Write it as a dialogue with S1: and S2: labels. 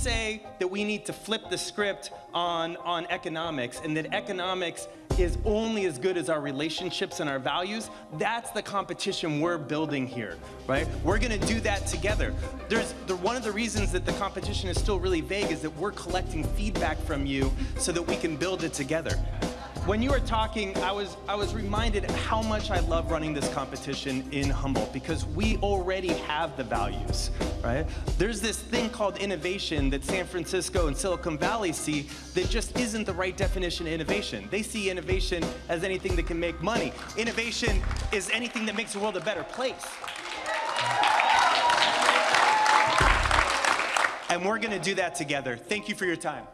S1: say that we need to flip the script on, on economics and that economics is only as good as our relationships and our values, that's the competition we're building here, right? We're gonna do that together. There's the, one of the reasons that the competition is still really vague is that we're collecting feedback from you so that we can build it together. When you were talking, I was, I was reminded how much I love running this competition in Humboldt because we already have the values, right? There's this thing called innovation that San Francisco and Silicon Valley see that just isn't the right definition of innovation. They see innovation as anything that can make money. Innovation is anything that makes the world a better place. And we're gonna do that together. Thank you for your time.